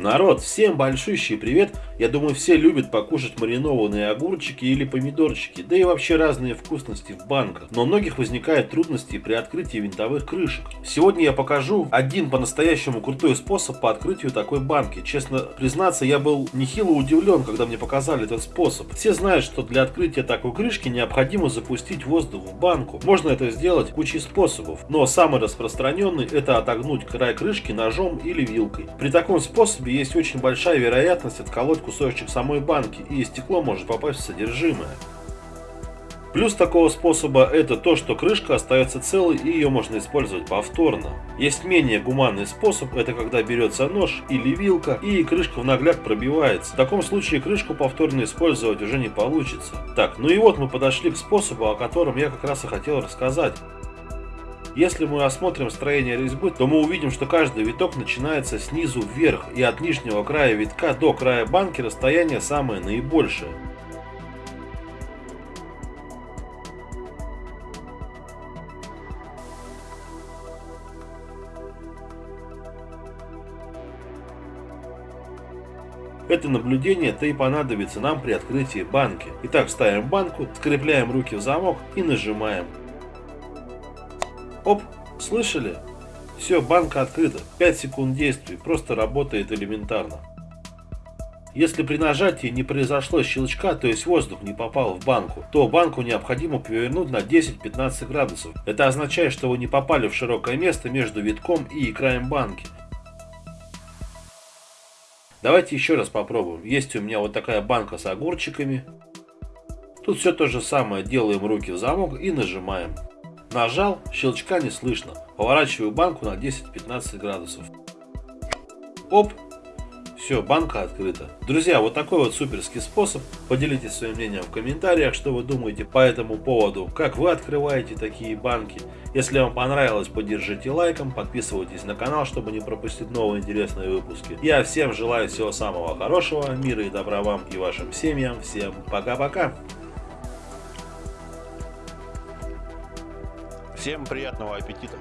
Народ, всем большущий привет! Я думаю, все любят покушать маринованные огурчики или помидорчики, да и вообще разные вкусности в банках. Но у многих возникают трудности при открытии винтовых крышек. Сегодня я покажу один по-настоящему крутой способ по открытию такой банки. Честно признаться, я был нехило удивлен, когда мне показали этот способ. Все знают, что для открытия такой крышки необходимо запустить воздух в банку. Можно это сделать кучей способов, но самый распространенный это отогнуть край крышки ножом или вилкой. При таком способе есть очень большая вероятность отколоть кусочек самой банки, и стекло может попасть в содержимое. Плюс такого способа это то, что крышка остается целой и ее можно использовать повторно. Есть менее гуманный способ, это когда берется нож или вилка и крышка в нагляд пробивается. В таком случае крышку повторно использовать уже не получится. Так, ну и вот мы подошли к способу, о котором я как раз и хотел рассказать. Если мы осмотрим строение резьбы, то мы увидим, что каждый виток начинается снизу вверх, и от нижнего края витка до края банки расстояние самое наибольшее. Это наблюдение-то и понадобится нам при открытии банки. Итак, ставим банку, скрепляем руки в замок и нажимаем. Оп, слышали? Все, банка открыта. 5 секунд действий. Просто работает элементарно. Если при нажатии не произошло щелчка, то есть воздух не попал в банку, то банку необходимо повернуть на 10-15 градусов. Это означает, что вы не попали в широкое место между витком и краем банки. Давайте еще раз попробуем. Есть у меня вот такая банка с огурчиками. Тут все то же самое. Делаем руки в замок и нажимаем. Нажал, щелчка не слышно. Поворачиваю банку на 10-15 градусов. Оп! Все, банка открыта. Друзья, вот такой вот суперский способ. Поделитесь своим мнением в комментариях, что вы думаете по этому поводу, как вы открываете такие банки. Если вам понравилось, поддержите лайком, подписывайтесь на канал, чтобы не пропустить новые интересные выпуски. Я всем желаю всего самого хорошего, мира и добра вам и вашим семьям. Всем пока-пока! Всем приятного аппетита!